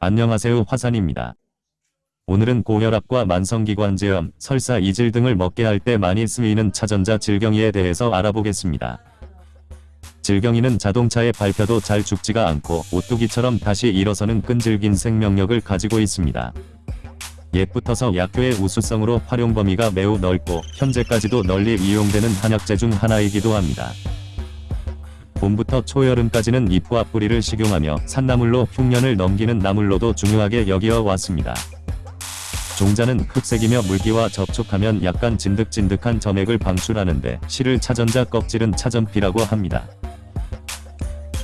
안녕하세요 화산입니다. 오늘은 고혈압과 만성기관지염, 설사 이질 등을 먹게 할 때 많이 쓰이는 차전자 질경이에 대해서 알아보겠습니다. 질경이는 자동차의 밟혀도 잘 죽지가 않고 오뚜기처럼 다시 일어서는 끈질긴 생명력을 가지고 있습니다. 옛부터서 약효의 우수성으로 활용 범위가 매우 넓고 현재까지도 널리 이용되는 한약재 중 하나이기도 합니다. 봄부터 초여름까지는 잎과 뿌리를 식용하며 산나물로 흉년을 넘기는 나물로도 중요하게 여기어 왔습니다. 종자는 흑색이며 물기와 접촉하면 약간 진득진득한 점액을 방출하는데 실을 차전자 껍질은 차전피라고 합니다.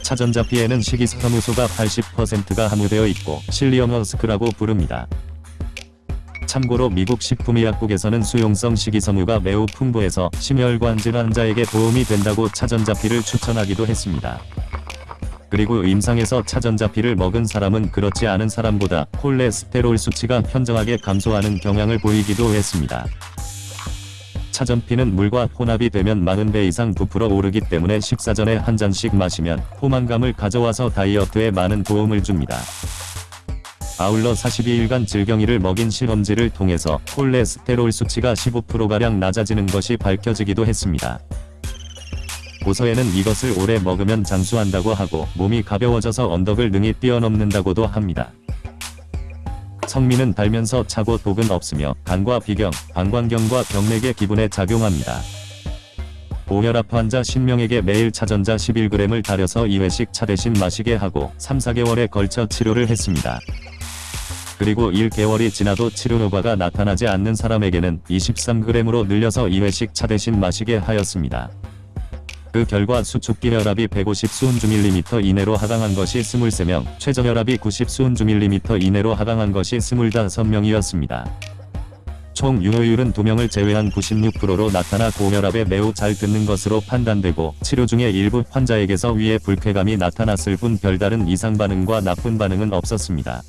차전자피에는 식이섬유소가 80%가 함유되어 있고 실리엄허스크라고 부릅니다. 참고로 미국 식품의약국에서는 수용성 식이섬유가 매우 풍부해서 심혈관 질환자에게 도움이 된다고 차전자피를 추천하기도 했습니다. 그리고 임상에서 차전자피를 먹은 사람은 그렇지 않은 사람보다 콜레스테롤 수치가 현저하게 감소하는 경향을 보이기도 했습니다. 차전피는 물과 혼합이 되면 40배 이상 부풀어 오르기 때문에 식사 전에 한 잔씩 마시면 포만감을 가져와서 다이어트에 많은 도움을 줍니다. 아울러 42일간 질경이를 먹인 실험지를 통해서 콜레스테롤 수치가 15%가량 낮아지는 것이 밝혀지기도 했습니다. 고서에는 이것을 오래 먹으면 장수한다고 하고 몸이 가벼워져서 언덕을 능히 뛰어넘는다고도 합니다. 성미는 달면서 차고 독은 없으며 간과 비경, 방광경과 병맥의 기분에 작용합니다. 고혈압 환자 10명에게 매일 차전자 11g을 달여서 2회씩 차 대신 마시게 하고 3-4개월에 걸쳐 치료를 했습니다. 그리고 1개월이 지나도 치료 효과가 나타나지 않는 사람에게는 23g으로 늘려서 2회씩 차 대신 마시게 하였습니다. 그 결과 수축기 혈압이 150 수은주 밀리미터 이내로 하강한 것이 23명, 최저혈압이 90 수은주 밀리미터 이내로 하강한 것이 25명이었습니다. 총 유효율은 2명을 제외한 96%로 나타나 고혈압에 매우 잘 듣는 것으로 판단되고 치료 중에 일부 환자에게서 위에 불쾌감이 나타났을 뿐 별다른 이상 반응과 나쁜 반응은 없었습니다.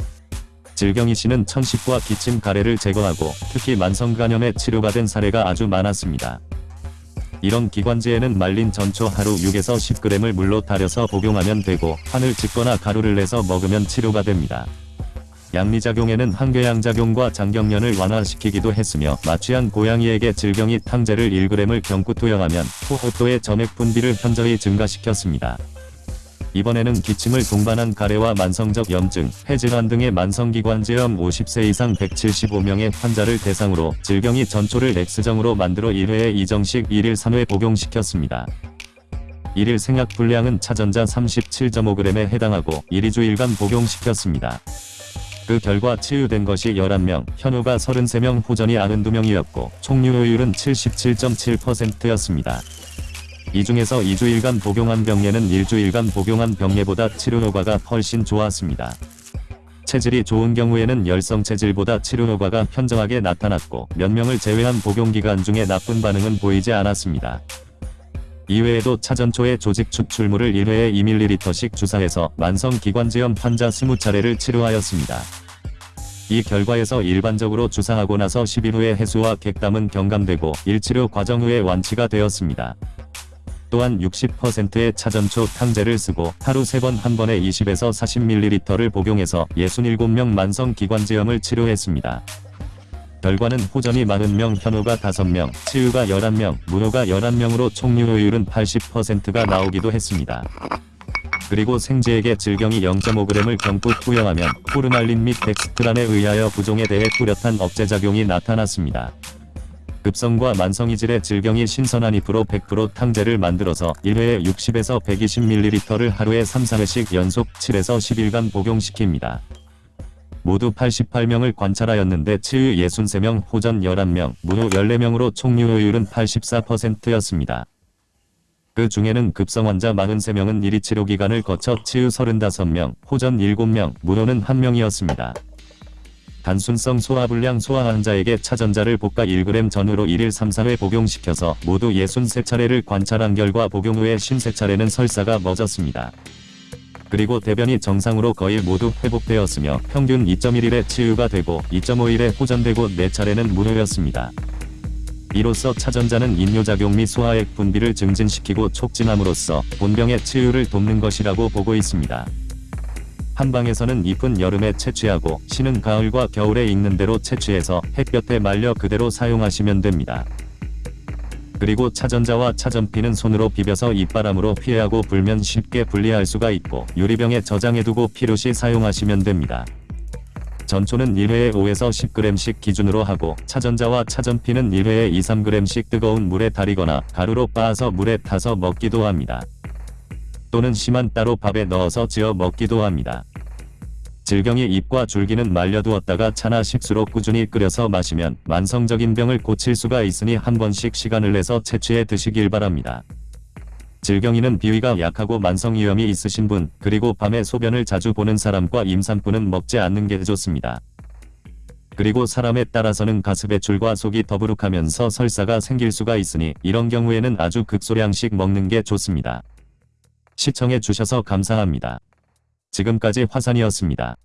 질경이 씨는 천식과 기침 가래를 제거하고 특히 만성간염에 치료받은 사례가 아주 많았습니다. 이런 기관지에는 말린 전초 하루 6에서 10g을 물로 달여서 복용하면 되고 판을 짓거나 가루를 내서 먹으면 치료가 됩니다. 양리작용에는 항궤양작용과 장경련을 완화시키기도 했으며 마취한 고양이에게 질경이 탕제를 1g을 경구 투여하면 호흡도의 점액 분비를 현저히 증가시켰습니다. 이번에는 기침을 동반한 가래와 만성적 염증, 폐질환 등의 만성기관지염 50세 이상 175명의 환자를 대상으로 질경이 전초를 X정으로 만들어 1회에 2정씩 1일 3회 복용시켰습니다. 1일 생약 분량은 차전자 37.5g에 해당하고 1, 2주일간 복용시켰습니다. 그 결과 치유된 것이 11명, 현우가 33명, 호전이 92명이었고 총 유효율은 77.7%였습니다. 이 중에서 2주일간 복용한 병예는 일주일간 복용한 병예보다 치료 효과가 훨씬 좋았습니다. 체질이 좋은 경우에는 열성 체질보다 치료 효과가 현저하게 나타났고 몇 명을 제외한 복용기간 중에 나쁜 반응은 보이지 않았습니다. 이외에도 차전초의 조직 추출물을 1회에 2ml씩 주사해서 만성기관지염 환자 20차례를 치료하였습니다. 이 결과에서 일반적으로 주사하고 나서 10일 후에 해수와 객담은 경감되고 일치료 과정 후에 완치가 되었습니다. 또한 60%의 차전초 탕제를 쓰고 하루 3번 한 번에 20에서 40ml를 복용해서 67명 만성 기관지염을 치료했습니다. 결과는 호전이 40명, 현우가 5명, 치유가 11명, 문호가 11명으로 총 유효율은 80%가 나오기도 했습니다. 그리고 생쥐에게 질경이 0.5g을 경부 투여하면 호르말린 및 덱스트란에 의하여 부종에 대해 뚜렷한 억제작용이 나타났습니다. 급성과 만성이질의 질경이 신선한 잎으로 100% 탕제를 만들어서 1회에 60에서 120ml를 하루에 3-4회씩 연속 7에서 10일간 복용시킵니다. 모두 88명을 관찰하였는데 치유 63명, 호전 11명, 문호 14명으로 총 유효율은 84%였습니다. 그 중에는 급성 환자 43명은 1위 치료 기간을 거쳐 치유 35명, 호전 7명, 문호는 1명이었습니다. 단순성 소화불량 소화 환자에게 차전자를 볶아 1g 전후로 1일 3-4회 복용시켜서 모두 63차례를 관찰한 결과 복용 후에 53차례는 설사가 멎었습니다. 그리고 대변이 정상으로 거의 모두 회복되었으며 평균 2.1일에 치유가 되고 2.5일에 호전되고 4차례는 무효였습니다. 이로써 차전자는 인뇨작용 및 소화액 분비를 증진시키고 촉진함으로써 본병의 치유를 돕는 것이라고 보고 있습니다. 한방에서는 잎은 여름에 채취하고 씨는 가을과 겨울에 익는 대로 채취해서 햇볕에 말려 그대로 사용하시면 됩니다. 그리고 차전자와 차전피는 손으로 비벼서 입바람으로 피해하고 불면 쉽게 분리할 수가 있고 유리병에 저장해두고 필요시 사용하시면 됩니다. 전초는 1회에 5에서 10g씩 기준으로 하고 차전자와 차전피는 1회에 2, 3g씩 뜨거운 물에 달이거나 가루로 빻아서 물에 타서 먹기도 합니다. 또는 씨만 따로 밥에 넣어서 지어 먹기도 합니다. 질경이 잎과 줄기는 말려두었다가 차나 식수로 꾸준히 끓여서 마시면 만성적인 병을 고칠 수가 있으니 한 번씩 시간을 내서 채취해 드시길 바랍니다. 질경이는 비위가 약하고 만성위염이 있으신 분, 그리고 밤에 소변을 자주 보는 사람과 임산부는 먹지 않는 게 좋습니다. 그리고 사람에 따라서는 가스배출과 속이 더부룩하면서 설사가 생길 수가 있으니 이런 경우에는 아주 극소량씩 먹는 게 좋습니다. 시청해 주셔서 감사합니다. 지금까지 화산이었습니다.